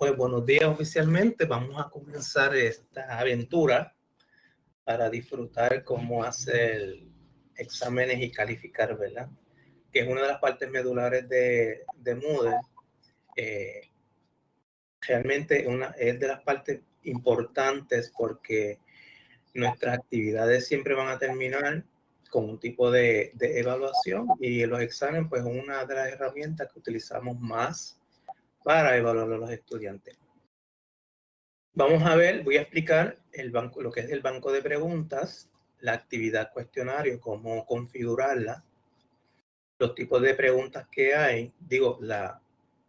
Pues buenos días oficialmente. Vamos a comenzar esta aventura para disfrutar cómo hacer exámenes y calificar, ¿verdad? Que es una de las partes medulares de, de Moodle. Eh, realmente una, es de las partes importantes porque nuestras actividades siempre van a terminar con un tipo de, de evaluación y los exámenes pues una de las herramientas que utilizamos más para evaluar a los estudiantes. Vamos a ver, voy a explicar el banco, lo que es el banco de preguntas, la actividad cuestionario, cómo configurarla, los tipos de preguntas que hay, digo, la,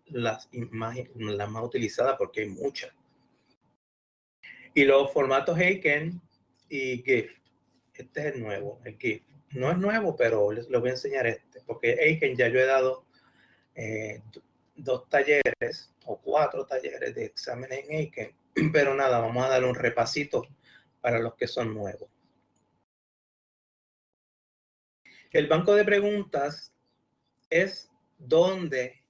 las, más, las más utilizadas porque hay muchas. Y los formatos Aiken y GIF. Este es el nuevo, el GIF. No es nuevo, pero les lo voy a enseñar este, porque Aiken ya yo he dado eh, dos talleres o cuatro talleres de exámenes en Aiken, pero nada, vamos a darle un repasito para los que son nuevos. El banco de preguntas es donde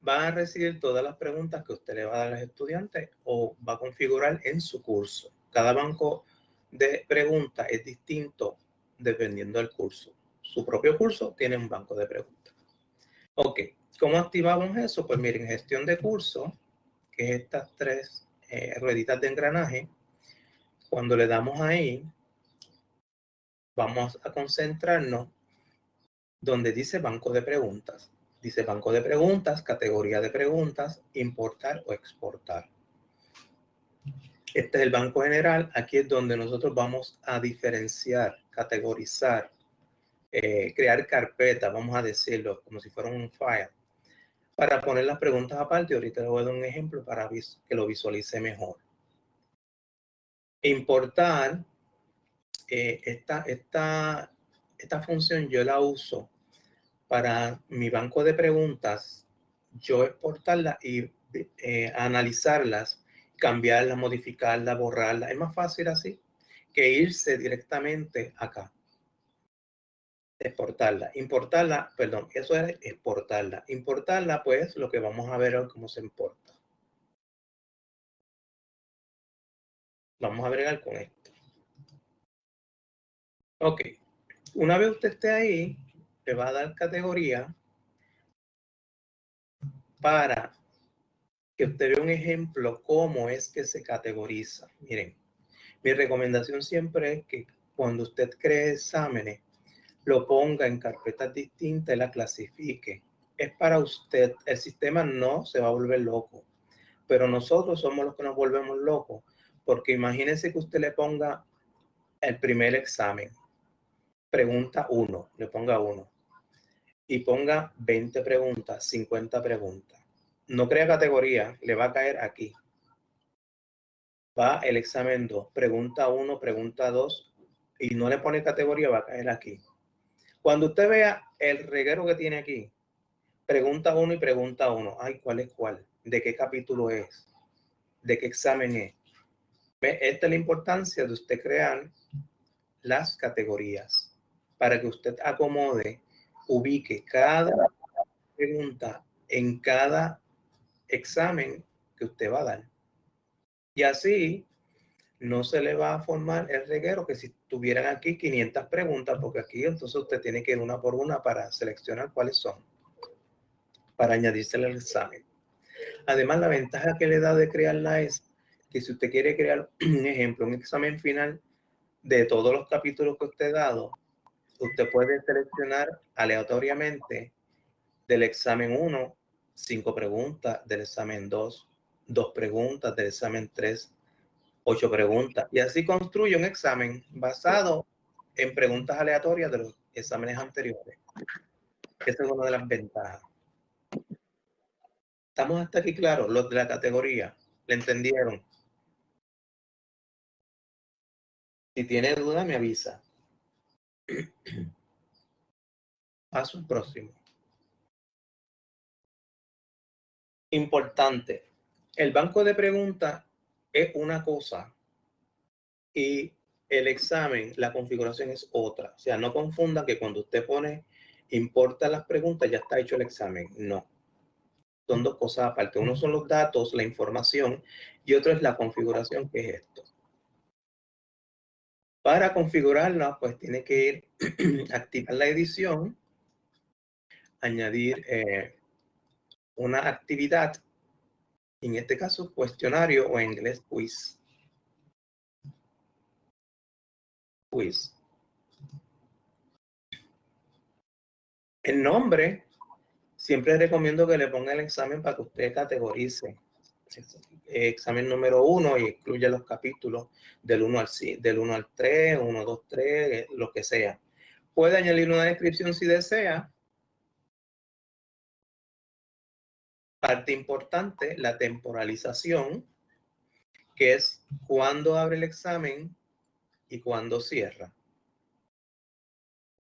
van a recibir todas las preguntas que usted le va a dar a los estudiantes o va a configurar en su curso. Cada banco de preguntas es distinto dependiendo del curso. Su propio curso tiene un banco de preguntas. Ok, ¿Cómo activamos eso? Pues miren, gestión de curso, que es estas tres eh, rueditas de engranaje. Cuando le damos ahí, vamos a concentrarnos donde dice banco de preguntas. Dice banco de preguntas, categoría de preguntas, importar o exportar. Este es el banco general. Aquí es donde nosotros vamos a diferenciar, categorizar, eh, crear carpetas, vamos a decirlo, como si fuera un file para poner las preguntas aparte. Ahorita le voy a dar un ejemplo para que lo visualice mejor. Importar, eh, esta, esta, esta función yo la uso para mi banco de preguntas, yo exportarla y eh, analizarlas, cambiarlas, modificarlas, borrarlas. Es más fácil así que irse directamente acá exportarla. Importarla, perdón, eso es exportarla. Importarla, pues, lo que vamos a ver hoy cómo se importa. Vamos a bregar con esto. Ok. Una vez usted esté ahí, le va a dar categoría para que usted vea un ejemplo cómo es que se categoriza. Miren, mi recomendación siempre es que cuando usted cree exámenes, lo ponga en carpetas distintas y la clasifique. Es para usted. El sistema no se va a volver loco, pero nosotros somos los que nos volvemos locos, porque imagínense que usted le ponga el primer examen, pregunta 1, le ponga 1, y ponga 20 preguntas, 50 preguntas. No crea categoría, le va a caer aquí. Va el examen 2, pregunta 1, pregunta 2, y no le pone categoría, va a caer aquí. Cuando usted vea el reguero que tiene aquí, pregunta uno y pregunta uno. Ay, ¿cuál es cuál? ¿De qué capítulo es? ¿De qué examen es? Esta es la importancia de usted crear las categorías para que usted acomode, ubique cada pregunta en cada examen que usted va a dar. Y así no se le va a formar el reguero que si tuvieran aquí 500 preguntas, porque aquí entonces usted tiene que ir una por una para seleccionar cuáles son, para añadirse al examen. Además, la ventaja que le da de crearla es que si usted quiere crear un ejemplo, un examen final de todos los capítulos que usted ha dado, usted puede seleccionar aleatoriamente del examen 1, 5 preguntas, del examen 2, 2 preguntas, del examen 3, ocho preguntas. Y así construye un examen basado en preguntas aleatorias de los exámenes anteriores. Esa es una de las ventajas. ¿Estamos hasta aquí claros? Los de la categoría, ¿le entendieron? Si tiene duda, me avisa. Paso el próximo. Importante. El banco de preguntas es una cosa y el examen, la configuración es otra. O sea, no confunda que cuando usted pone importa las preguntas, ya está hecho el examen. No. son dos cosas aparte. Uno son los datos, la información, y otro es la configuración, que es esto. Para configurarla, pues tiene que ir, activar la edición, añadir eh, una actividad, en este caso cuestionario o en inglés quiz. Quiz. El nombre, siempre recomiendo que le ponga el examen para que usted categorice. Examen número uno y incluye los capítulos del 1 al, del 1 al 3, 1, 2, 3, lo que sea. Puede añadir una descripción si desea. Parte importante, la temporalización, que es cuándo abre el examen y cuándo cierra.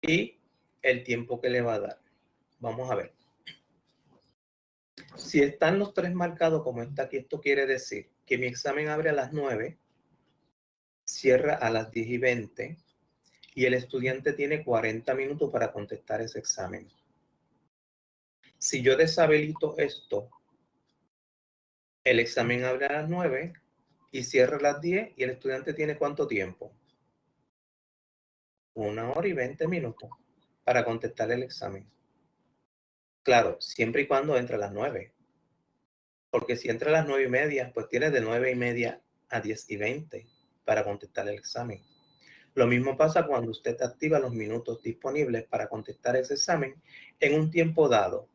Y el tiempo que le va a dar. Vamos a ver. Si están los tres marcados como está aquí, esto quiere decir que mi examen abre a las 9, cierra a las 10 y 20 y el estudiante tiene 40 minutos para contestar ese examen. Si yo deshabilito esto, el examen abre a las 9 y cierra a las 10 y el estudiante tiene cuánto tiempo? Una hora y 20 minutos para contestar el examen. Claro, siempre y cuando entre a las 9. Porque si entra a las 9 y media, pues tiene de 9 y media a 10 y 20 para contestar el examen. Lo mismo pasa cuando usted activa los minutos disponibles para contestar ese examen en un tiempo dado.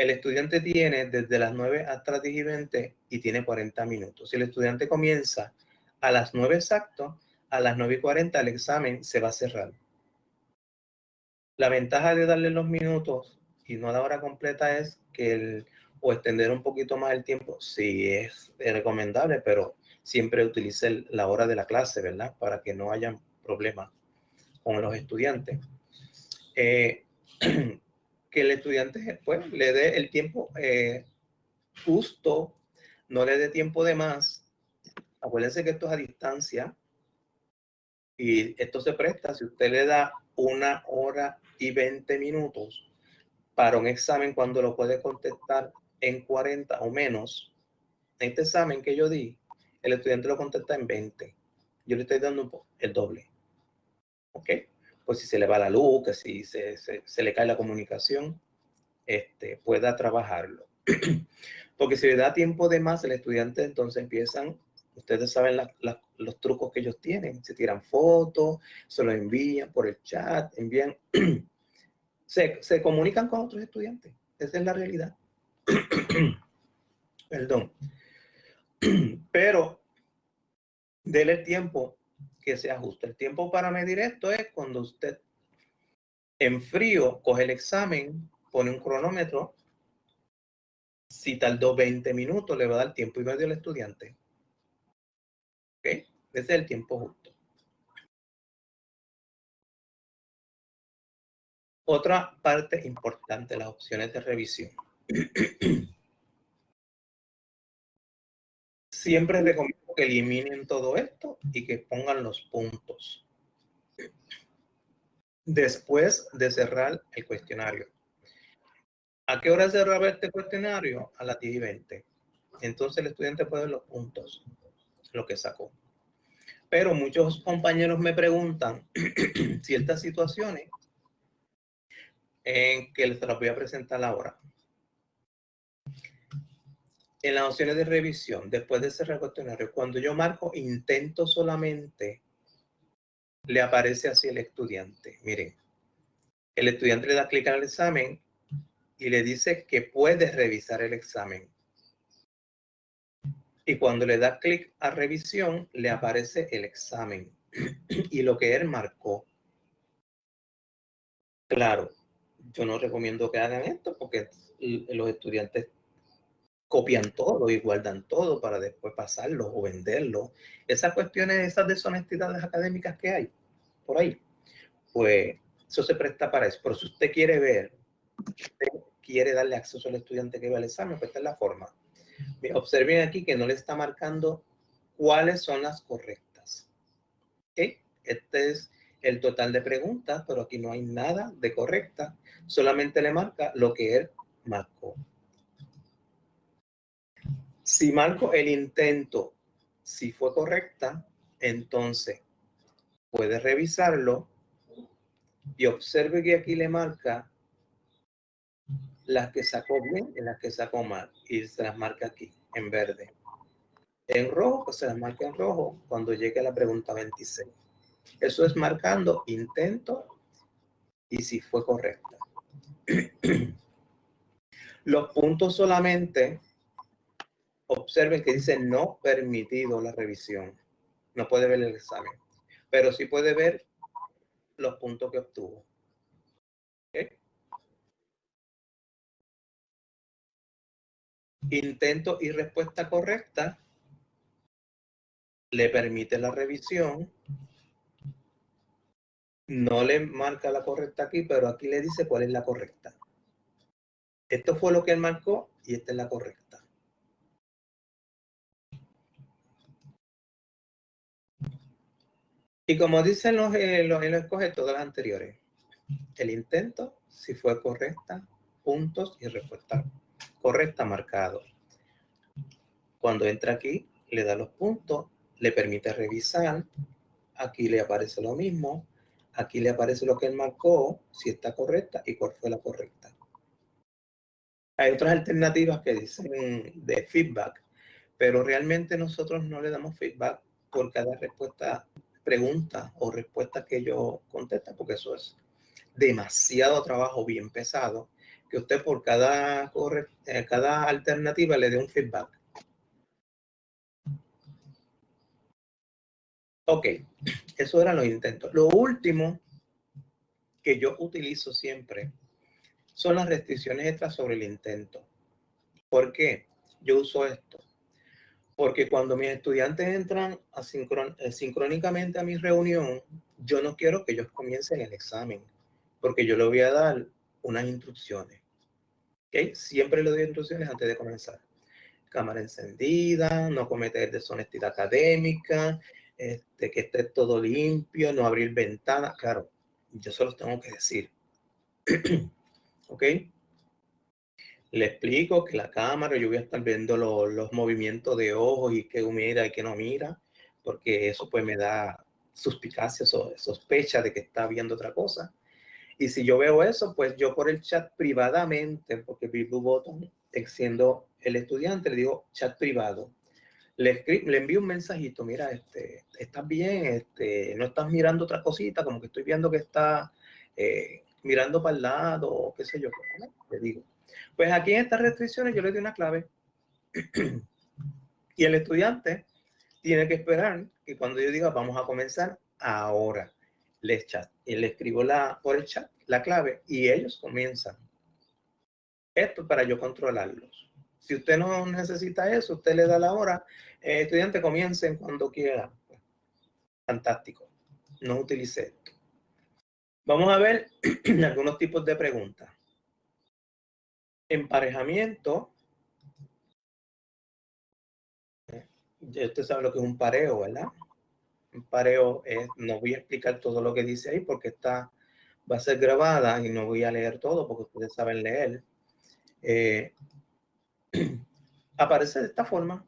El estudiante tiene desde las 9 hasta las 10 y 20 y tiene 40 minutos. Si el estudiante comienza a las 9 exacto, a las 9 y 40 el examen se va a cerrar. La ventaja de darle los minutos y no la hora completa es que el, o extender un poquito más el tiempo, sí es, recomendable, pero siempre utilice la hora de la clase, ¿verdad? Para que no haya problemas con los estudiantes. Eh, que el estudiante pues, le dé el tiempo eh, justo, no le dé tiempo de más. Acuérdense que esto es a distancia y esto se presta si usted le da una hora y 20 minutos para un examen cuando lo puede contestar en 40 o menos. Este examen que yo di, el estudiante lo contesta en 20. Yo le estoy dando el doble. ¿Ok? Pues si se le va la luz, que si se, se, le cae la comunicación, este, pueda trabajarlo. Porque si le da tiempo de más, el estudiante entonces empiezan, ustedes saben los trucos que ellos tienen. Se tiran fotos, se lo envían por el chat, envían se, comunican con otros estudiantes. Esa es la realidad. Perdón. Pero déle el tiempo que sea justo. El tiempo para medir esto es cuando usted en frío coge el examen, pone un cronómetro. Si tardó 20 minutos, le va a dar tiempo y medio al estudiante. ¿Ok? Ese es el tiempo justo. Otra parte importante, las opciones de revisión. Siempre recomiendo que eliminen todo esto y que pongan los puntos. Después de cerrar el cuestionario. ¿A qué hora cerraba este cuestionario? A las 10 y 20. Entonces el estudiante puede ver los puntos, lo que sacó. Pero muchos compañeros me preguntan ciertas situaciones en que les voy a presentar ahora. En las opciones de revisión, después de cerrar el cuestionario, cuando yo marco intento solamente, le aparece así el estudiante. Miren, el estudiante le da clic al examen y le dice que puede revisar el examen. Y cuando le da clic a revisión, le aparece el examen y lo que él marcó. Claro, yo no recomiendo que hagan esto porque los estudiantes copian todo y guardan todo para después pasarlo o venderlo. Esas cuestiones, esas deshonestidades académicas que hay por ahí, pues eso se presta para eso. Pero si usted quiere ver, quiere darle acceso al estudiante que va al examen, pues esta es la forma. Observen aquí que no le está marcando cuáles son las correctas. Este es el total de preguntas, pero aquí no hay nada de correcta. Solamente le marca lo que él marcó. Si marco el intento, si fue correcta, entonces puede revisarlo y observe que aquí le marca las que sacó bien y las que sacó mal y se las marca aquí en verde. En rojo, pues se las marca en rojo cuando llegue a la pregunta 26. Eso es marcando intento y si fue correcta. Los puntos solamente observen que dice no permitido la revisión. No puede ver el examen, pero sí puede ver los puntos que obtuvo. Intento y respuesta correcta le permite la revisión. No le marca la correcta aquí, pero aquí le dice cuál es la correcta. Esto fue lo que él marcó y esta es la correcta. Y como dicen los, eh, los, él escoge todas las anteriores. El intento, si fue correcta, puntos y respuesta correcta marcado. Cuando entra aquí, le da los puntos, le permite revisar. Aquí le aparece lo mismo. Aquí le aparece lo que él marcó, si está correcta y cuál fue la correcta. Hay otras alternativas que dicen de feedback, pero realmente nosotros no le damos feedback por cada respuesta, pregunta o respuesta que yo contesta, porque eso es demasiado trabajo bien pesado, que usted por cada, eh, cada alternativa le dé un feedback. Ok, eso eran los intentos. Lo último que yo utilizo siempre son las restricciones extras sobre el intento. ¿Por qué? Yo uso esto. Porque cuando mis estudiantes entran eh, sincrónicamente a mi reunión, yo no quiero que ellos comiencen el examen, porque yo le voy a dar unas instrucciones. ¿Okay? Siempre le doy instrucciones antes de comenzar. Cámara encendida, no cometer deshonestidad académica, este, que esté todo limpio, no abrir ventanas. Claro, yo se tengo que decir. ¿ok? Le explico que la cámara, yo voy a estar viendo los movimientos de ojos y qué mira y qué no mira, porque eso pues me da suspicacia, o sospecha de que está viendo otra cosa. Y si yo veo eso, pues yo por el chat privadamente, porque Blue Button, siendo el estudiante, le digo chat privado. Le, le envío un mensajito, mira, este, estás bien, este, no estás mirando otra cosita, como que estoy viendo que está eh, mirando para el lado, o qué sé yo, le digo. Pues aquí en estas restricciones yo le doy una clave y el estudiante tiene que esperar que cuando yo diga vamos a comenzar ahora, les chat y le escribo la, por el chat la clave y ellos comienzan. Esto para yo controlarlos. Si usted no necesita eso, usted le da la hora, eh, estudiante comiencen cuando quiera. Fantástico. No utilice esto. Vamos a ver algunos tipos de preguntas. Emparejamiento. Ya usted sabe lo que es un pareo, ¿verdad? Un pareo es, no voy a explicar todo lo que dice ahí porque está, va a ser grabada y no voy a leer todo porque ustedes saben leer. Eh, aparece de esta forma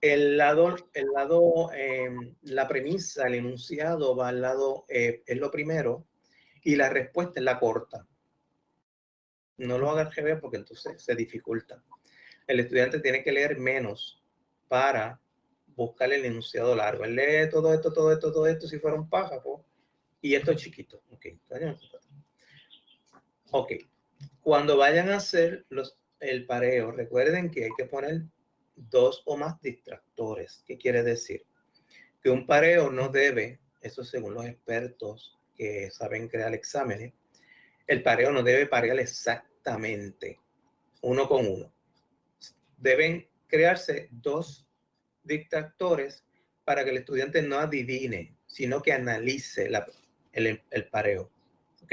el lado, el lado em, la premisa, el enunciado va al lado, eh, es lo primero, y la respuesta es la corta. No lo haga al revés porque entonces se dificulta. El estudiante tiene que leer menos para buscar el enunciado largo. Él lee todo esto, todo esto, todo esto, si fuera un pájaro, y esto es chiquito. Ok. Cuando vayan a hacer los, el pareo, recuerden que hay que poner dos o más distractores. ¿Qué quiere decir? Que un pareo no debe, eso según los expertos que saben crear exámenes, el pareo no debe parear exactamente uno con uno. Deben crearse dos distractores para que el estudiante no adivine, sino que analice el, el pareo. ¿Ok?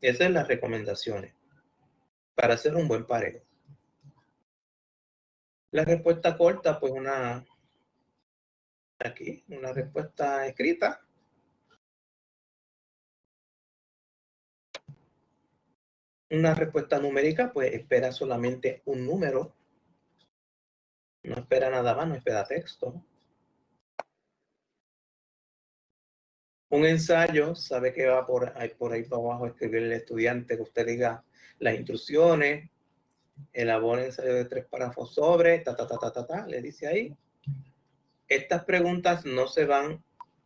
Esas son las recomendaciones para hacer un buen pareo. La respuesta corta, pues una, aquí, una respuesta escrita. Una respuesta numérica, pues espera solamente un número. No espera nada más, no espera texto. Un ensayo, sabe que va por ahí, por ahí para abajo escribir el estudiante que usted diga las instrucciones, elabora ensayo de tres párrafos sobre, ta, ta, ta, ta, ta, ta, le dice ahí. Estas preguntas no se van,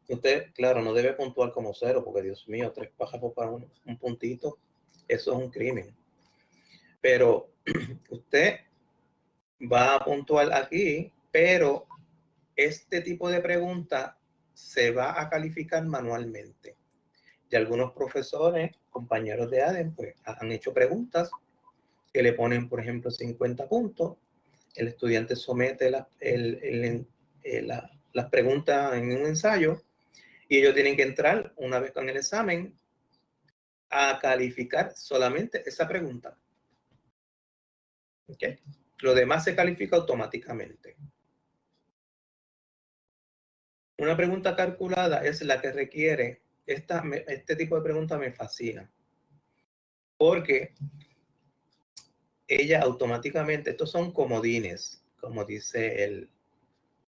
usted, claro, no debe puntuar como cero, porque Dios mío, tres párrafos para un, un puntito, eso es un crimen. Pero usted va a puntuar aquí, pero este tipo de pregunta se va a calificar manualmente. Y algunos profesores, compañeros de ADEN, pues han hecho preguntas que le ponen, por ejemplo, 50 puntos. El estudiante somete eh, las preguntas en un ensayo y ellos tienen que entrar una vez con el examen a calificar solamente esa pregunta. ¿Okay? Lo demás se califica automáticamente. Una pregunta calculada es la que requiere, esta, este tipo de pregunta me fascina, porque ella automáticamente, estos son comodines, como dice el,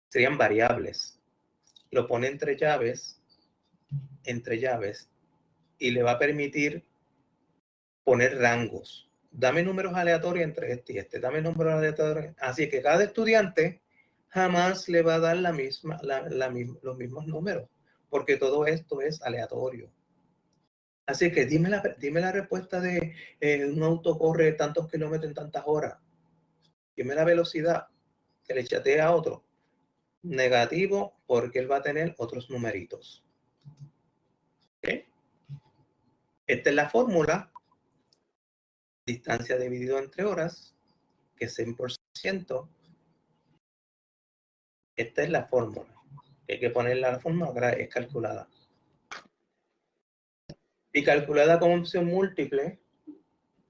serían variables. Lo pone entre llaves, entre llaves, y le va a permitir poner rangos. Dame números aleatorios entre este y este, dame números aleatorios. Así que cada estudiante jamás le va a dar la misma, los mismos números, porque todo esto es aleatorio. Así que dime la, dime la respuesta de eh, un auto corre tantos kilómetros en tantas horas. Dime la velocidad que le chatea a otro. Negativo porque él va a tener otros numeritos. Esta es la fórmula. Distancia dividido entre horas, que es 100%. Esta es la fórmula. Hay que ponerla la fórmula, es calculada. Y calculada con opción múltiple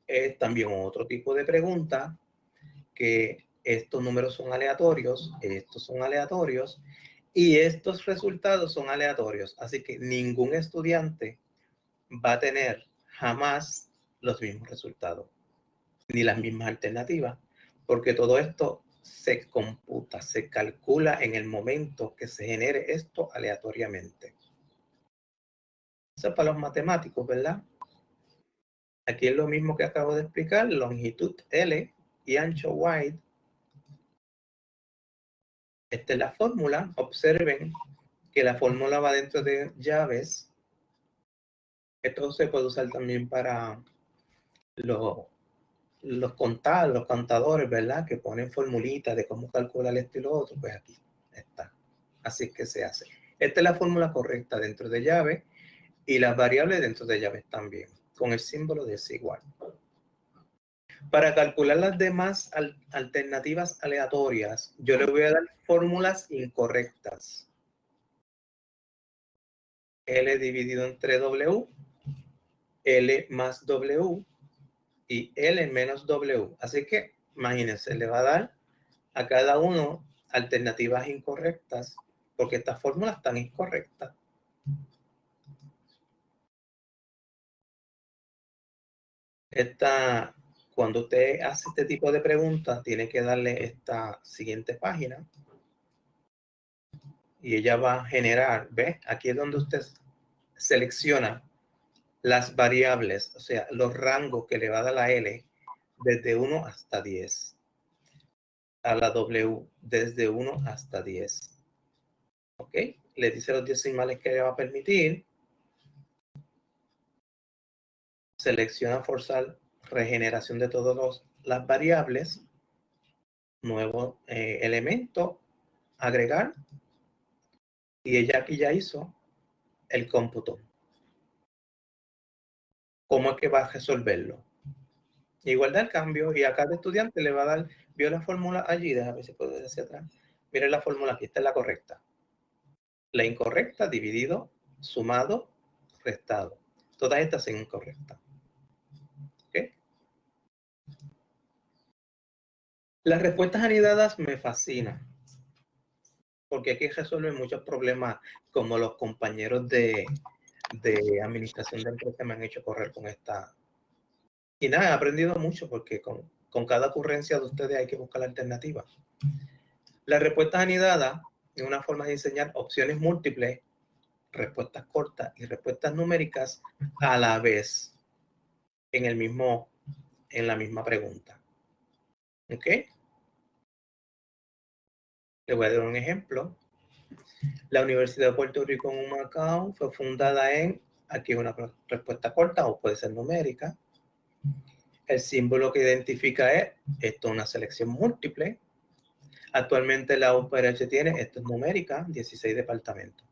es también otro tipo de pregunta que estos números son aleatorios, estos son aleatorios y estos resultados son aleatorios. Así que ningún estudiante va a tener jamás los mismos resultados ni las mismas alternativas porque todo esto se computa, se calcula en el momento que se genere esto aleatoriamente. Eso es para los matemáticos, ¿verdad? Aquí es lo mismo que acabo de explicar, longitud L y ancho Y. Esta es la fórmula. Observen que la fórmula va dentro de llaves. Esto se puede usar también para los, los los contadores, ¿verdad? Que ponen formulitas de cómo calcular esto y lo otro. Pues aquí está. Así que se hace. Esta es la fórmula correcta dentro de llave y las variables dentro de llaves también, con el símbolo de desigual. Para calcular las demás alternativas aleatorias, yo le voy a dar fórmulas incorrectas. L dividido entre W, L más W y L menos W. Así que, imagínense, le va a dar a cada uno alternativas incorrectas, porque estas fórmulas están incorrectas. Esta, cuando usted hace este tipo de preguntas, tiene que darle esta siguiente página. Y ella va a generar, ¿ve? Aquí es donde usted selecciona las variables, o sea, los rangos que le va a dar la L desde 1 hasta 10. A la W desde 1 hasta 10. ¿Ok? Le dice los decimales que le va a permitir selecciona forzar regeneración de todas las variables, nuevo eh, elemento, agregar, y ella aquí ya hizo el cómputo. ¿Cómo es que va a resolverlo? Igual da el cambio y a cada estudiante le va a dar, vio la fórmula allí, déjame ver si puedo ir hacia atrás. Miren la fórmula aquí, esta es la correcta. La incorrecta dividido, sumado, restado. Todas estas son incorrectas. Las respuestas anidadas me fascinan, porque aquí resuelven muchos problemas como los compañeros de, administración de empresas me han hecho correr con esta. Y nada, he aprendido mucho porque con, cada ocurrencia de ustedes hay que buscar la alternativa. Las respuestas anidadas es una forma de enseñar opciones múltiples, respuestas cortas y respuestas numéricas a la vez en el mismo, en la misma pregunta. ¿Ok? Le voy a dar un ejemplo. La Universidad de Puerto Rico en Humacao fue fundada en, aquí una respuesta corta o puede ser numérica. El símbolo que identifica es, esto es una selección múltiple. Actualmente la UPRH tiene, esto es numérica, 16 departamentos.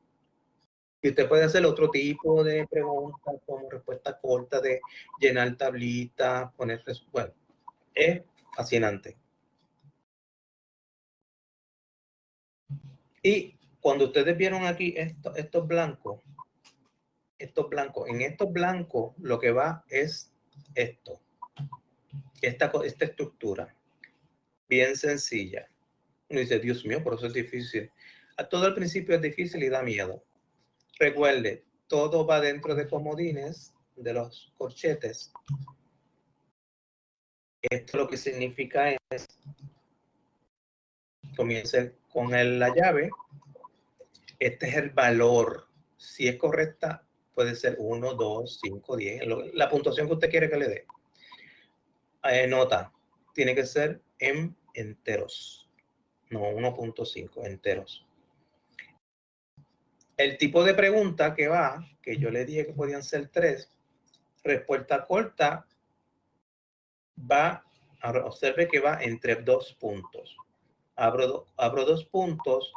Y usted puede hacer otro tipo de preguntas como respuesta corta de llenar tablitas, poner, bueno, es fascinante. Y cuando ustedes vieron aquí esto, estos blancos, estos blancos, en estos blancos lo que va es esto, esta, esta estructura, bien sencilla. Uno dice, Dios mío, por eso es difícil. A todo el principio es difícil y da miedo. Recuerde, todo va dentro de comodines, de los corchetes. Esto lo que significa es, comience con la llave. Este es el valor. Si es correcta, puede ser 1, 2, 5, 10. La puntuación que usted quiere que le dé. Eh, nota, tiene que ser en enteros. No, 1.5 enteros. El tipo de pregunta que va, que yo le dije que podían ser tres, respuesta corta, va, observe que va entre dos puntos abro, abro dos puntos,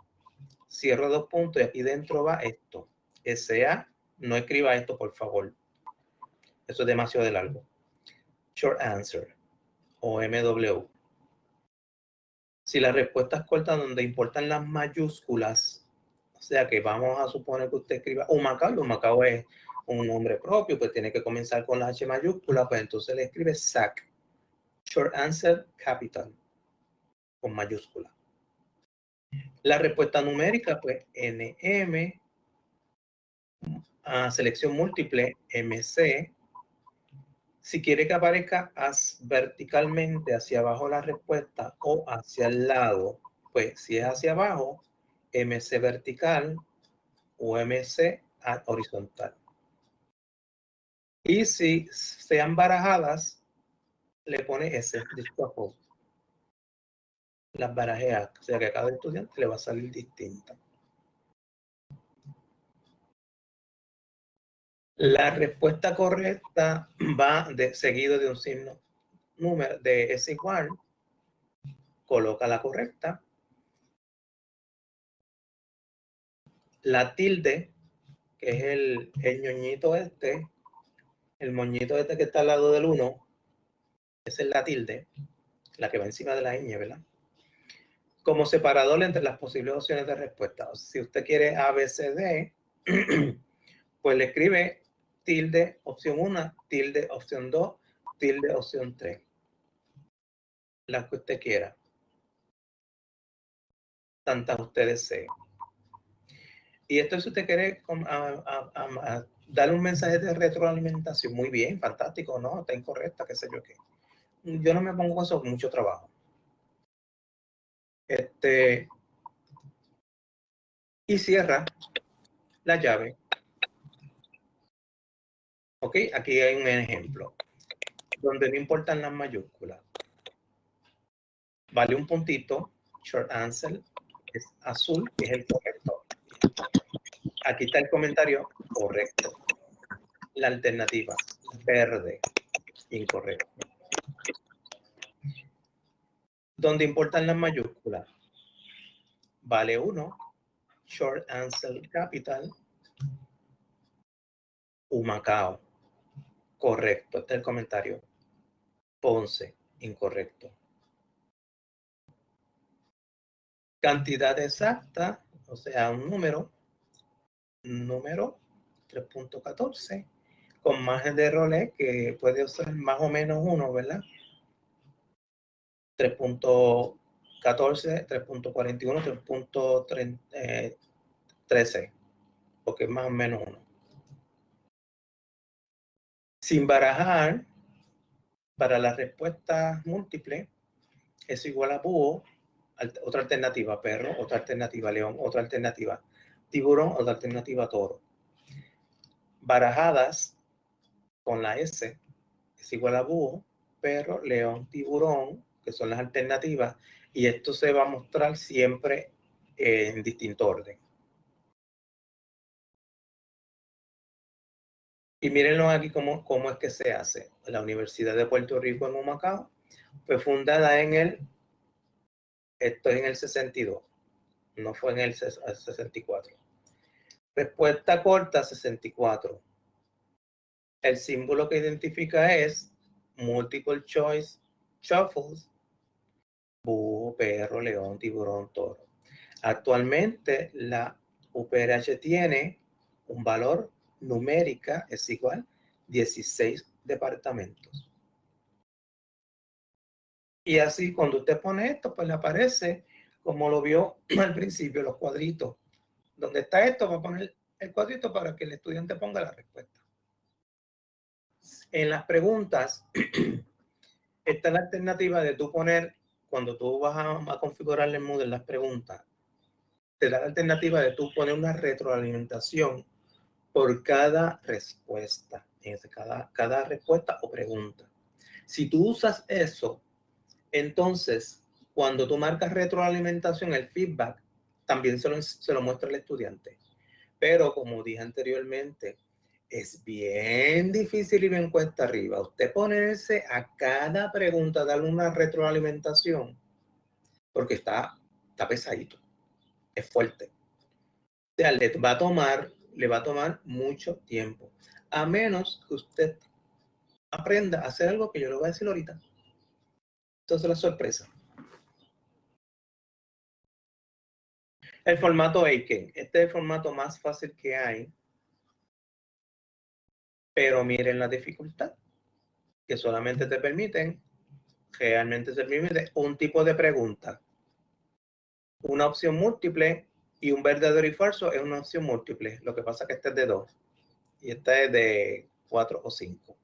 cierro dos puntos y aquí dentro va esto. SA, no escriba esto, por favor. Eso es demasiado de largo. Short answer o MW. Si la respuesta es corta donde importan las mayúsculas, o sea que vamos a suponer que usted escriba Humacao, y Humacao es un nombre propio, pues tiene que comenzar con la H mayúscula, pues entonces le escribe SAC. Short answer capital con mayúscula. La respuesta numérica, pues NM, a selección múltiple, MC. Si quiere que aparezca verticalmente hacia abajo la respuesta o hacia el lado, pues si es hacia abajo, MC vertical o MC horizontal. Y si sean barajadas, le pone S, las barajeas, o sea que a cada estudiante le va a salir distinta. La respuesta correcta va de, seguido de un signo número de es igual, coloca la correcta. La tilde, que es el, el ñoñito este, el moñito este que está al lado del 1, esa es la tilde, la que va encima de la ñ, ¿verdad? Como separador entre las posibles opciones de respuesta. si usted quiere A, B, C, D, pues le escribe tilde opción 1, tilde opción 2, tilde opción 3. Las que usted quiera. Tantas usted desee. Y esto si usted quiere darle un mensaje de retroalimentación, muy bien, fantástico, ¿no? Está incorrecta, qué sé yo qué. Yo no me pongo con eso mucho trabajo. Este, y cierra la llave. Ok, aquí hay un ejemplo donde no importan las mayúsculas. Vale un puntito, short answer, es azul, que es el correcto. Aquí está el comentario correcto. La alternativa, verde, incorrecto donde importan las mayúsculas. Vale 1, short answer capital, Humacao. Correcto, este es el comentario. Ponce, incorrecto. Cantidad exacta, o sea, un número, número 3.14, con margen de errores que puede ser más o menos uno, ¿verdad? 3.14, 3.41, 3.13, porque es más o menos uno. Sin barajar, para la respuesta múltiple, es igual a búho, otra alternativa perro, otra alternativa león, otra alternativa tiburón, otra alternativa toro. Barajadas con la S es igual a búho, perro, león, tiburón, que son las alternativas, y esto se va a mostrar siempre en distinto orden. Y mírenlo aquí cómo, cómo es que se hace. La Universidad de Puerto Rico en Humacao fue fundada en el, esto es en el 62, no fue en el 64. Respuesta corta, 64. El símbolo que identifica es multiple choice shuffles, búho, perro, león, tiburón, toro. Actualmente la UPRH tiene un valor numérica es igual 16 departamentos. Y así cuando usted pone esto, pues le aparece, como lo vio al principio, los cuadritos. Donde está esto, va a poner el cuadrito para que el estudiante ponga la respuesta. En las preguntas, está la alternativa de tú poner, cuando tú vas a, a configurar el Moodle las preguntas, te da la alternativa de tú poner una retroalimentación por cada respuesta, cada, cada respuesta o pregunta. Si tú usas eso, entonces cuando tú marcas retroalimentación, el feedback también se lo, se lo muestra el estudiante. Pero como dije anteriormente, es bien difícil y bien cuesta arriba. Usted ponerse a cada pregunta, darle una retroalimentación, porque está, está pesadito, es fuerte. O sea, le va a tomar le va a tomar mucho tiempo. A menos que usted aprenda a hacer algo que yo le voy a decir ahorita. Entonces la sorpresa. El formato Aiken. Este es el formato más fácil que hay. Pero miren la dificultad. Que solamente te permiten, realmente se permite un tipo de pregunta. Una opción múltiple y un verdadero y falso es una opción múltiple. Lo que pasa es que este es de 2 y esta es de 4 o 5.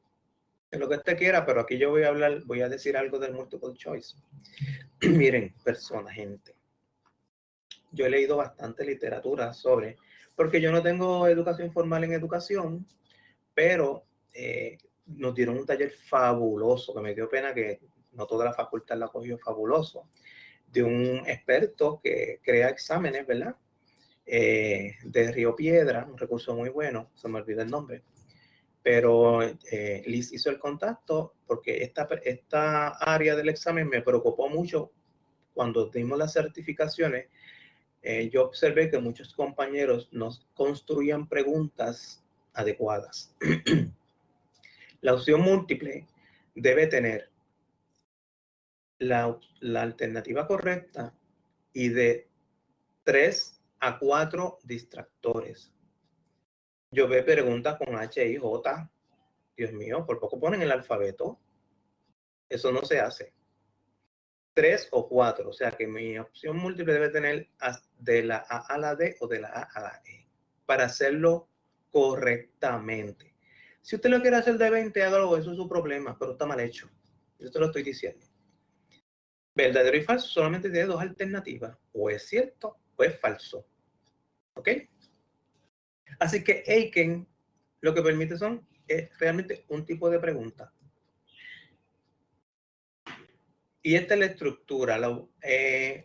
Es lo que usted quiera, pero aquí yo voy a hablar, voy a decir algo del multiple choice. Miren, personas, gente. Yo he leído bastante literatura sobre, porque yo no tengo educación formal en educación, pero eh, nos dieron un taller fabuloso, que me dio pena que no toda la facultad la cogió fabuloso, de un experto que crea exámenes, ¿verdad? Eh, de Río Piedra, un recurso muy bueno, se me olvidó el nombre, pero eh, Liz hizo el contacto porque esta, esta área del examen me preocupó mucho cuando dimos las certificaciones. Eh, yo observé que muchos compañeros nos construían preguntas adecuadas. la opción múltiple debe tener la, alternativa correcta y de tres a cuatro distractores. Yo veo preguntas con H, I, J. Dios mío, por poco ponen el alfabeto. Eso no se hace. Tres o cuatro. O sea que mi opción múltiple debe tener de la A a la D o de la A a la E. Para hacerlo correctamente. Si usted lo quiere hacer de 20, hágalo. Eso es su problema, pero está mal hecho. Yo te lo estoy diciendo. Verdadero y falso solamente tiene dos alternativas. O es cierto o es falso. ¿Ok? Así que Aiken lo que permite son es realmente un tipo de pregunta. Y esta es la estructura. Eh,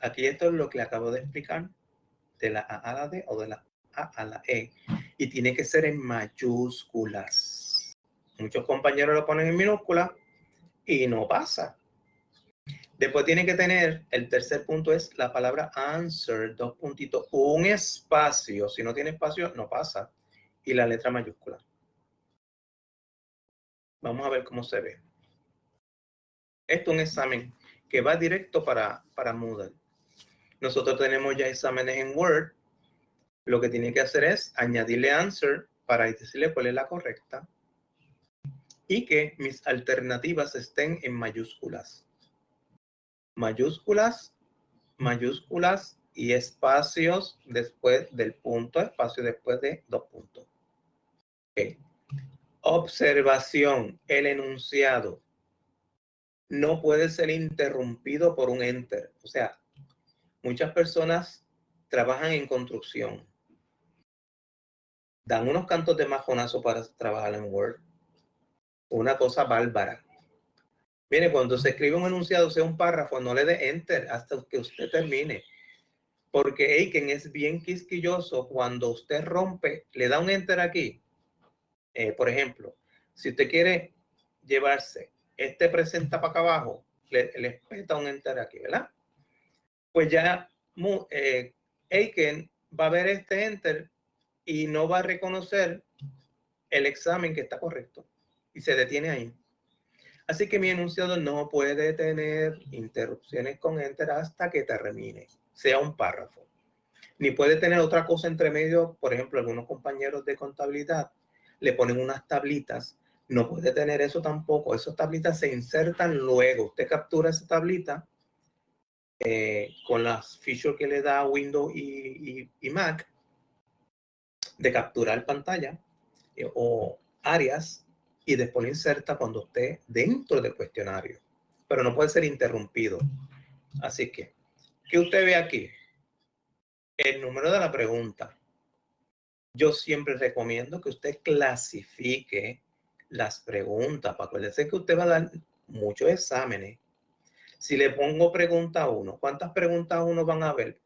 aquí esto es lo que acabo de explicar de la A a la D o de la A a la E. Y tiene que ser en mayúsculas. Muchos compañeros lo ponen en minúsculas y no pasa. Después tiene que tener, el tercer punto es la palabra answer, dos puntitos, un espacio. Si no tiene espacio, no pasa. Y la letra mayúscula. Vamos a ver cómo se ve. Esto es un examen que va directo para, para Moodle. Nosotros tenemos ya exámenes en Word. Lo que tiene que hacer es añadirle answer para decirle cuál es la correcta y que mis alternativas estén en mayúsculas mayúsculas, mayúsculas y espacios después del punto, espacio después de dos puntos. Observación, el enunciado. no puede ser interrumpido por un enter. O sea, muchas personas trabajan en construcción. Dan unos cantos de majonazo para trabajar en Word. Una cosa bárbara. Mire, cuando se escribe un enunciado, sea un párrafo, no le dé enter hasta que usted termine. Porque Aiken es bien quisquilloso. Cuando usted rompe, le da un enter aquí. Eh, por ejemplo, si usted quiere llevarse este presenta para acá abajo, le, le peta un enter aquí, ¿verdad? Pues ya eh, Aiken va a ver este enter y no va a reconocer el examen que está correcto y se detiene ahí. Así que mi enunciado no puede tener interrupciones con enter hasta que termine, sea un párrafo. Ni puede tener otra cosa entre medio, por ejemplo, algunos compañeros de contabilidad le ponen unas tablitas. No puede tener eso tampoco. Esas tablitas se insertan luego. Usted captura esa tablita eh, con las features que le da Windows y, Mac de capturar pantalla eh, o áreas y después inserta cuando esté dentro del cuestionario. Pero no puede ser interrumpido. Así que, ¿qué usted ve aquí? El número de la pregunta. Yo siempre recomiendo que usted clasifique las preguntas. Para que usted va a dar muchos exámenes si le pongo pregunta 1, ¿cuántas preguntas uno van a haber?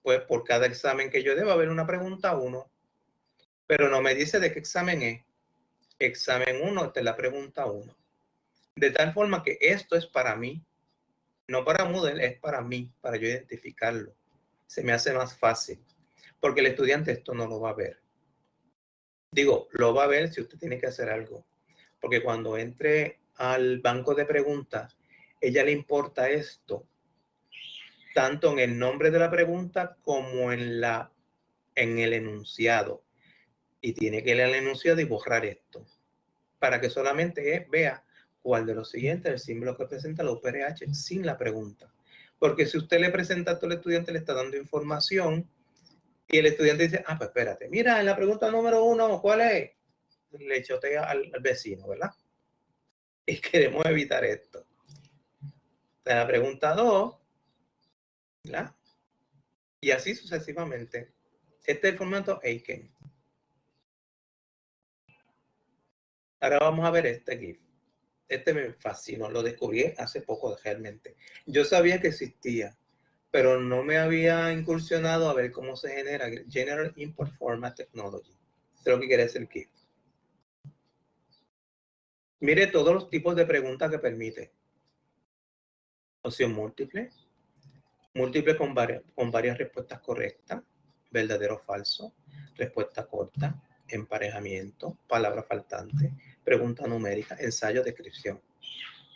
Pues por cada examen que yo deba haber una pregunta 1, pero no me dice de qué examen es. Examen 1, esta es la pregunta 1. De tal forma que esto es para mí, no para Moodle, es para mí, para yo identificarlo. Se me hace más fácil, porque el estudiante esto no lo va a ver. Digo, lo va a ver si usted tiene que hacer algo, porque cuando entre al banco de preguntas, ella le importa esto, tanto en el nombre de la pregunta como en, la, en el enunciado. Y tiene que leer el enunciado y borrar esto, para que solamente vea cuál de los siguientes es el símbolo que presenta la UPRH sin la pregunta. Porque si usted le presenta a todo el estudiante, le está dando información y el estudiante dice, ah, pues espérate, mira, en la pregunta número uno, ¿cuál es? Le chotea al, al vecino, ¿verdad? Y queremos evitar esto la pregunta 2, ¿verdad? Y así sucesivamente. Este es el formato Aiken. Ahora vamos a ver este GIF. Este me fascinó, lo descubrí hace poco realmente. Yo sabía que existía, pero no me había incursionado a ver cómo se genera General Import Format Technology. Eso es lo que quiere decir GIF. Mire todos los tipos de preguntas que permite opción múltiple, múltiple con varias, con varias respuestas correctas, verdadero o falso, respuesta corta, emparejamiento, palabra faltante, pregunta numérica, ensayo, descripción.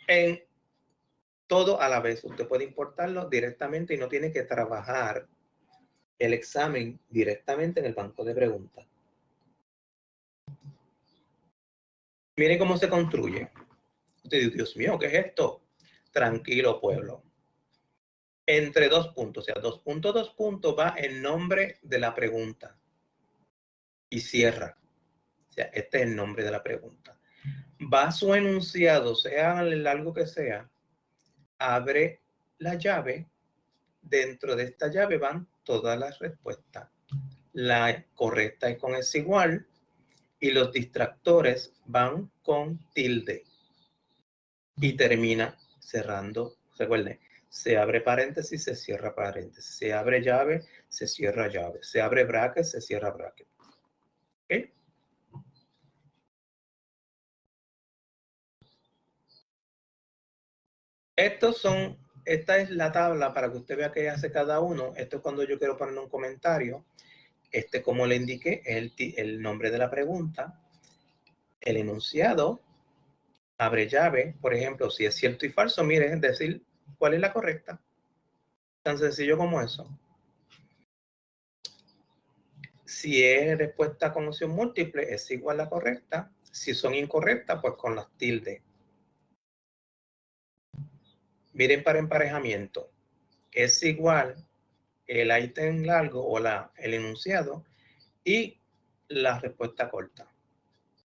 En todo a la vez, usted puede importarlo directamente y no tiene que trabajar el examen directamente en el banco de preguntas. Miren cómo se construye. Usted dice, Dios mío, ¿qué es esto? tranquilo pueblo. Entre dos puntos, o sea, dos puntos, dos puntos va el nombre de la pregunta y cierra. O sea, este es el nombre de la pregunta. Va su enunciado, sea el largo que sea, abre la llave. Dentro de esta llave van todas las respuestas. La correcta es con es igual y los distractores van con tilde. Y termina cerrando, recuerden, se abre paréntesis, se cierra paréntesis, se abre llave, se cierra llave, se abre bracket, se cierra bracket. Estos son, esta es la tabla para que usted vea qué hace cada uno. Esto es cuando yo quiero poner un comentario. Este, como le indiqué, es el, nombre de la pregunta, el enunciado, abre llave, por ejemplo, si es cierto y falso, mire, decir cuál es la correcta. Tan sencillo como eso. Si es respuesta con opción múltiple, es igual a la correcta. Si son incorrectas, pues con las tildes. Miren para emparejamiento. Es igual el ítem largo o la, el enunciado y la respuesta corta.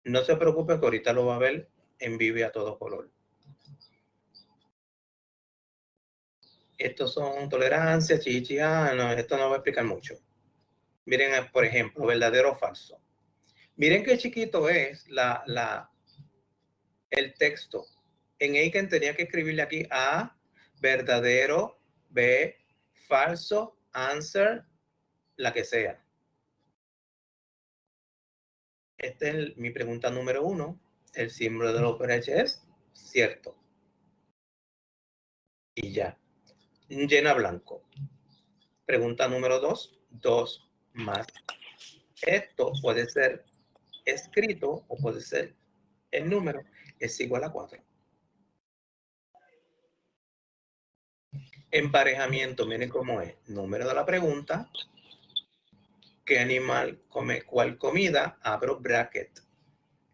No se preocupe que ahorita lo va a ver en vivo a todo color. Estos son tolerancias, chichi, ah, no, esto no va a explicar mucho. Miren, por ejemplo, verdadero o falso. Miren qué chiquito es la, la, el texto. En Aiken tenía que escribirle aquí A, verdadero, B, falso, answer, la que sea. Esta es mi pregunta número uno. El símbolo del OpenH es cierto. Y ya. Llena blanco. Pregunta número dos. Dos más. Esto puede ser escrito o puede ser el número es igual a 4. Emparejamiento, miren cómo es. Número de la pregunta. ¿Qué animal come cuál comida? Abro bracket.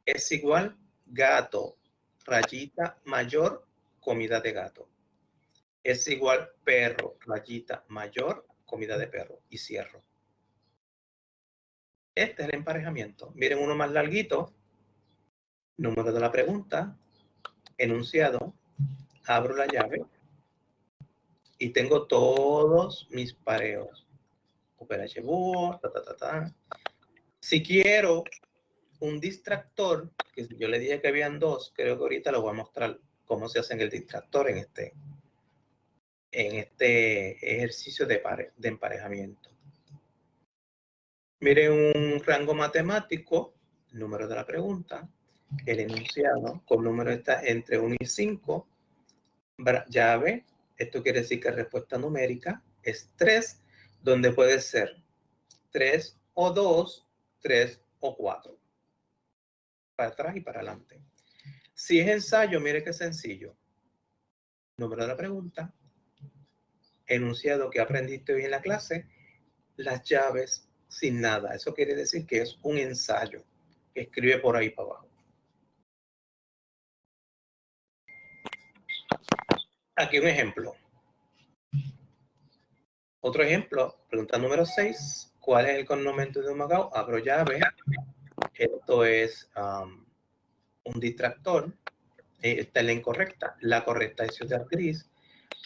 Es igual gato, rayita mayor, comida de gato. Es igual perro, rayita mayor, comida de perro. Y cierro. Este es el emparejamiento. Miren uno más larguito. Número de la pregunta. Enunciado. Abro la llave. Y tengo todos mis pareos. OpenH ta, ta, ta, ta. Si quiero un distractor, que yo le dije que habían dos, creo que ahorita les voy a mostrar cómo se hace el distractor en este, en este ejercicio de, de emparejamiento. Mire un rango matemático, número de la pregunta, el enunciado, con número está entre 1 y 5, llave, esto quiere decir que respuesta numérica es 3, donde puede ser 3 o 2, 3 o 4. Para atrás y para adelante. Si es ensayo, mire qué sencillo. Número de la pregunta, enunciado que aprendiste hoy en la clase, las llaves sin nada. Eso quiere decir que es un ensayo que escribe por ahí para abajo. Aquí un ejemplo. Otro ejemplo, pregunta número 6. ¿Cuál es el connomento de un Macao? Abro llave. Esto es um, un distractor. Eh, esta es la incorrecta. La correcta es ciudad gris.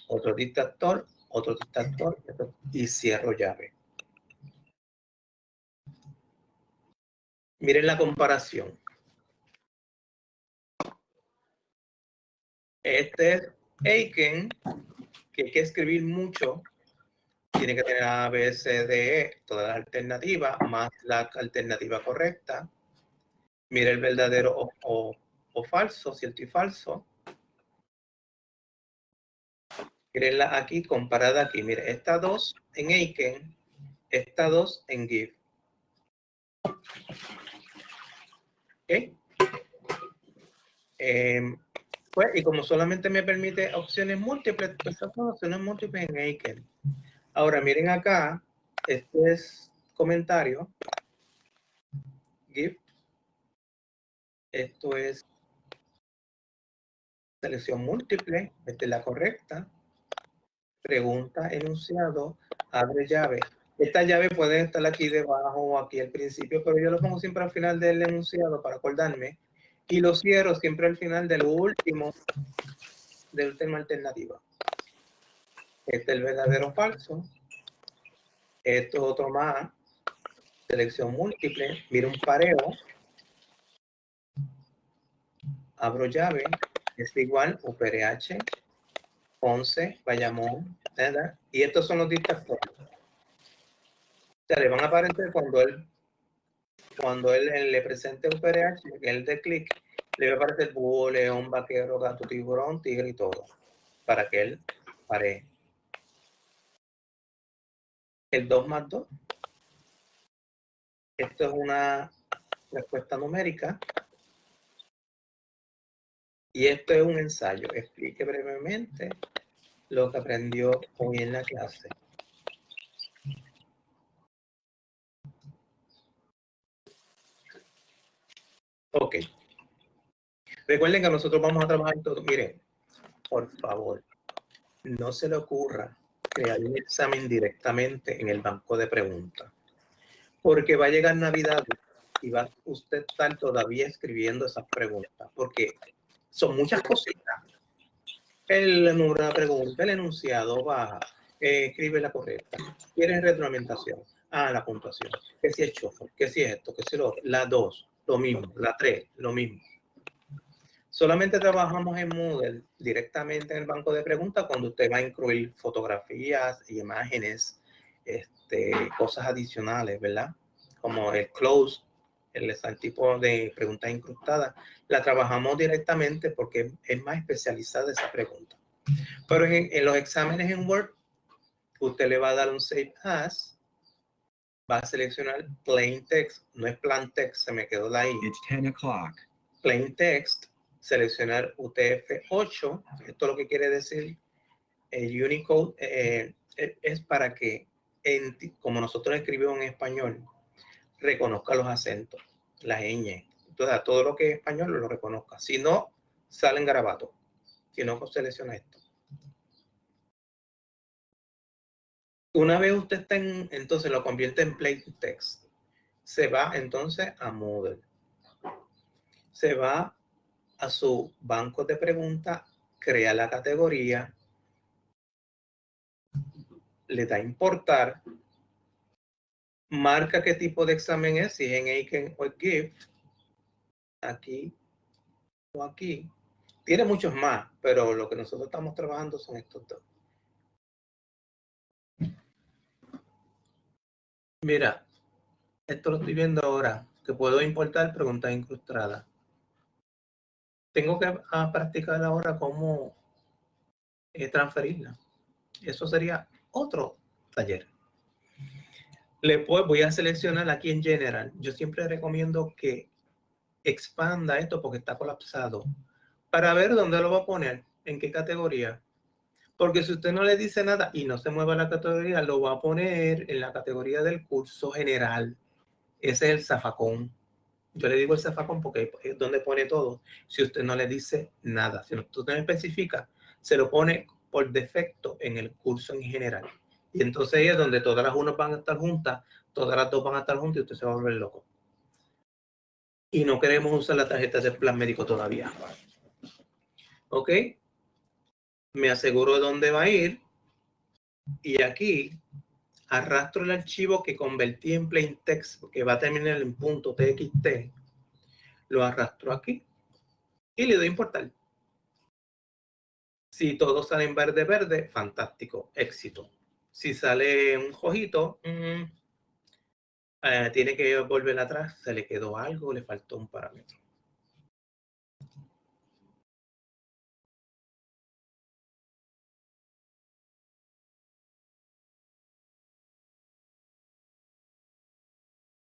Otro distractor, otro distractor y cierro llave. Miren la comparación. Este es Aiken, que hay que escribir mucho. Tiene que tener A, B, C, D, E, todas las alternativas, más la alternativa correcta. Mire el verdadero o, falso, cierto y falso. Mírenla aquí, comparada aquí. Mire, esta dos en Aiken, esta dos en GIF. Em, pues, y como solamente me permite opciones múltiples, pues estas son opciones múltiples en Aiken. Ahora, miren acá, este es comentario. GIF. Esto es selección múltiple, esta es la correcta. Pregunta, enunciado, abre llave. Esta llave puede estar aquí debajo o aquí al principio, pero yo lo pongo siempre al final del enunciado para acordarme. Y lo cierro siempre al final del último, de última alternativa. Este es el verdadero o falso. Esto es otro más. Selección múltiple. Mira un pareo. Abro llave. Es igual UPRH 11, Bayamón, ¿verdad? Y estos son los distractores le van a aparecer cuando él cuando él, le presente un PRH, él de clic, le va a aparecer búho, león, vaquero, gato, tiburón, tigre y todo, para que él pare. El 2 más 2. Esto es una respuesta numérica. Y esto es un ensayo. Explique brevemente lo que aprendió hoy en la clase. Ok. Recuerden que nosotros vamos a trabajar todo. Miren, por favor, no se le ocurra crear un examen directamente en el banco de preguntas. Porque va a llegar Navidad y va usted estar todavía escribiendo esas preguntas. Porque son muchas cositas. el número de pregunta, el enunciado, baja, eh, escribe la correcta. ¿Quieres retroalimentación? Ah, la puntuación. ¿Qué si es chofer? ¿Qué si es esto? ¿Qué si lo La 2, lo mismo. La 3, lo mismo. Solamente trabajamos en Moodle directamente en el banco de preguntas cuando usted va a incluir fotografías, imágenes, este, cosas adicionales, ¿verdad? Como el close, el, tipo de preguntas incrustadas, la trabajamos directamente porque es más especializada esa pregunta. Pero en los exámenes en Word, usted le va a dar un Save As, va a seleccionar Plain Text, no es Plan Text, se me quedó la I. It's 10 o'clock. Plain Text, seleccionar UTF-8, esto lo que quiere decir, el Unicode eh, eh, es para que, como nosotros escribimos en español, reconozca los acentos, las ñ. Entonces, todo lo que es español lo reconozca. Si no, salen garabatos. Si no, selecciona esto. Una vez usted está en, entonces lo convierte en plain text. Se va entonces a Moodle. Se va a su banco de preguntas, crea la categoría, le da importar, marca qué tipo de examen es, si es en Aiken o GIFT, aquí o aquí. Tiene muchos más, pero lo que nosotros estamos trabajando son estos dos. Mira, esto lo estoy viendo ahora, que puedo importar preguntas incrustadas. Tengo que ah, practicar ahora cómo eh, transferirla. Eso sería otro taller. Le voy a seleccionar aquí en General. Yo siempre recomiendo que expanda esto porque está colapsado para ver dónde lo va a poner, en qué categoría. Porque si usted no le dice nada y no se mueve la categoría, lo va a poner en la categoría del curso general. Ese es el zafacón. Yo le digo el zafacón porque es donde pone todo. Si usted no le dice nada, si usted no especifica, se lo pone por defecto en el curso en general. Y entonces ahí es donde todas las unas van a estar juntas, todas las dos van a estar juntas y usted se va a volver loco. Y no queremos usar la tarjeta de plan médico todavía. ¿Ok? Me aseguro de dónde va a ir y aquí arrastro el archivo que convertí en plain text que va a terminar en punto txt lo arrastro aquí y le doy importar. Si todo sale en verde verde fantástico éxito. Si sale un rojito mm, eh, tiene que volver atrás se le quedó algo le faltó un parámetro